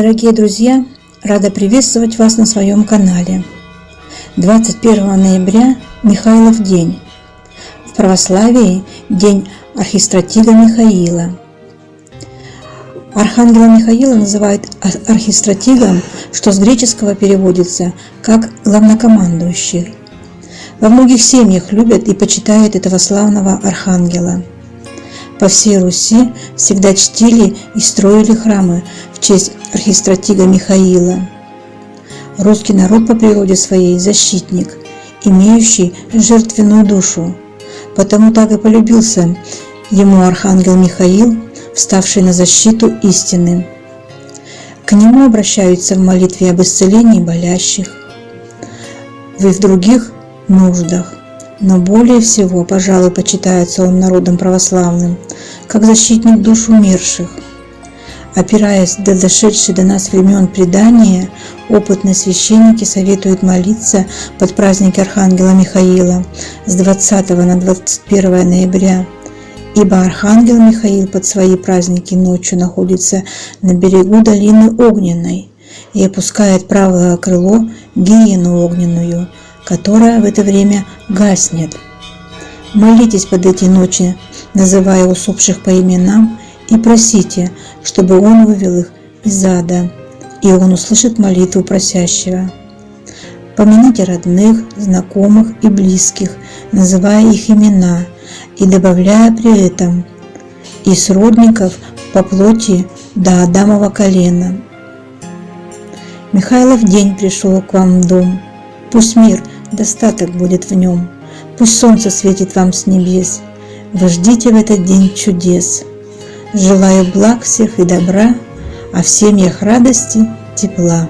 Дорогие друзья, рада приветствовать вас на своем канале. 21 ноября – Михайлов день. В православии – день архистратига Михаила. Архангела Михаила называют архистратигом, что с греческого переводится как главнокомандующий. Во многих семьях любят и почитают этого славного архангела – по всей Руси всегда чтили и строили храмы в честь архистратига Михаила. Русский народ по природе своей защитник, имеющий жертвенную душу, потому так и полюбился ему архангел Михаил, вставший на защиту истины. К нему обращаются в молитве об исцелении болящих, вы в других нуждах но более всего, пожалуй, почитается он народом православным, как защитник душ умерших. Опираясь до дошедшей до нас времен предания, опытные священники советуют молиться под праздники Архангела Михаила с 20 на 21 ноября, ибо Архангел Михаил под свои праздники ночью находится на берегу долины Огненной и опускает правое крыло гиену огненную – которая в это время гаснет. Молитесь под эти ночи, называя усопших по именам, и просите, чтобы Он вывел их из ада, и Он услышит молитву просящего. Помяните родных, знакомых и близких, называя их имена и добавляя при этом и сродников по плоти до Адамова колена. Михайлов день пришел к вам в дом. Пусть мир – достаток будет в нем. Пусть солнце светит вам с небес. Вы ждите в этот день чудес. Желаю благ всех и добра, а в семьях радости, тепла.